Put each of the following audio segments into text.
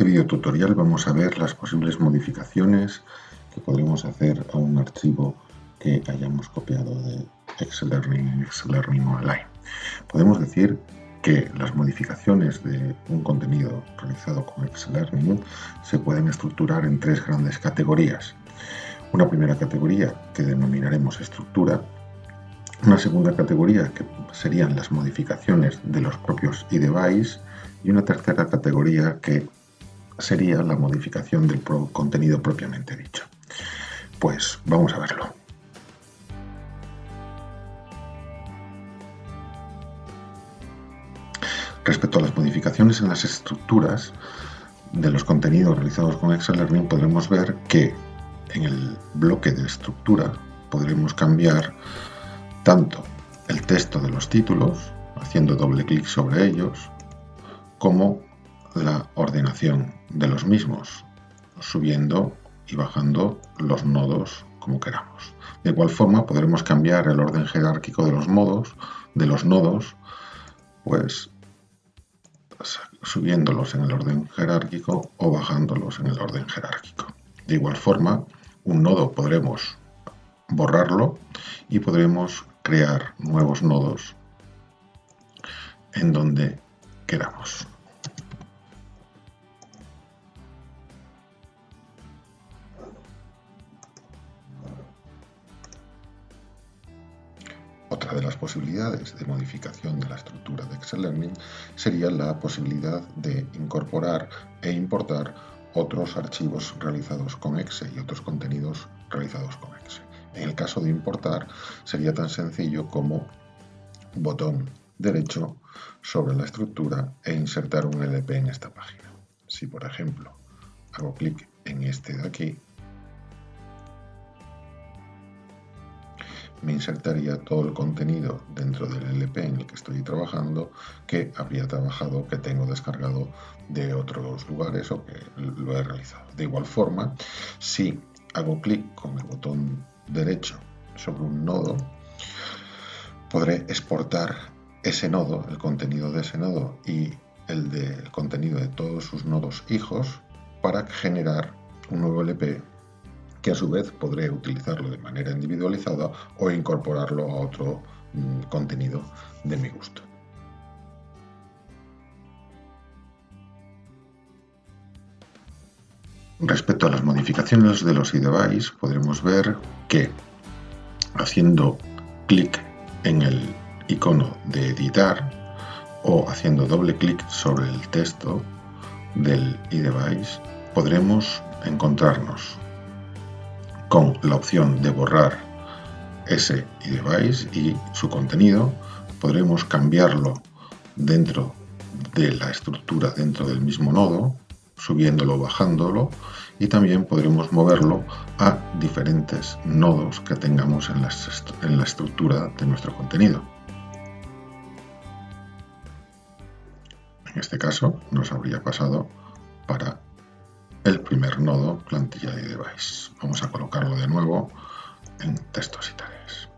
este video tutorial vamos a ver las posibles modificaciones que podremos hacer a un archivo que hayamos copiado de Excel Learning Excel Learning Online. Podemos decir que las modificaciones de un contenido realizado con Excel Learning se pueden estructurar en tres grandes categorías. Una primera categoría que denominaremos estructura, una segunda categoría que serían las modificaciones de los propios iDevice y una tercera categoría que sería la modificación del contenido propiamente dicho. Pues vamos a verlo. Respecto a las modificaciones en las estructuras de los contenidos realizados con Excel Learning podremos ver que en el bloque de estructura podremos cambiar tanto el texto de los títulos, haciendo doble clic sobre ellos, como la ordenación de los mismos, subiendo y bajando los nodos como queramos. De igual forma podremos cambiar el orden jerárquico de los modos, de los nodos, pues subiéndolos en el orden jerárquico o bajándolos en el orden jerárquico. De igual forma, un nodo podremos borrarlo y podremos crear nuevos nodos en donde queramos. Otra de las posibilidades de modificación de la estructura de Excel Learning sería la posibilidad de incorporar e importar otros archivos realizados con Excel y otros contenidos realizados con Excel. En el caso de importar sería tan sencillo como botón derecho sobre la estructura e insertar un LP en esta página. Si por ejemplo hago clic en este de aquí, me insertaría todo el contenido dentro del LP en el que estoy trabajando que habría trabajado, que tengo descargado de otros lugares o que lo he realizado. De igual forma, si hago clic con el botón derecho sobre un nodo, podré exportar ese nodo, el contenido de ese nodo y el del contenido de todos sus nodos hijos para generar un nuevo LP que a su vez podré utilizarlo de manera individualizada o incorporarlo a otro mm, contenido de mi gusto. Respecto a las modificaciones de los iDevice, podremos ver que haciendo clic en el icono de editar o haciendo doble clic sobre el texto del iDevice, podremos encontrarnos con la opción de borrar ese iDevice y su contenido. Podremos cambiarlo dentro de la estructura dentro del mismo nodo subiéndolo o bajándolo y también podremos moverlo a diferentes nodos que tengamos en la, en la estructura de nuestro contenido. En este caso nos habría pasado para el primer nodo plantilla de device. Vamos a colocarlo de nuevo en textos y tareas.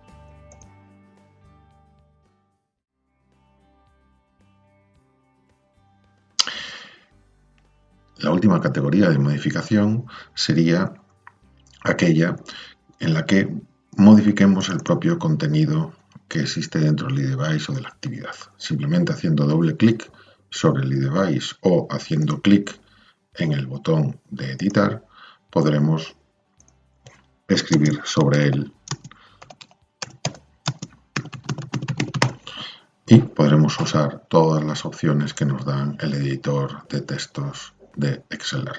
La última categoría de modificación sería aquella en la que modifiquemos el propio contenido que existe dentro del iDevice o de la actividad. Simplemente haciendo doble clic sobre el iDevice o haciendo clic en el botón de editar podremos escribir sobre él y podremos usar todas las opciones que nos dan el editor de textos de Excel.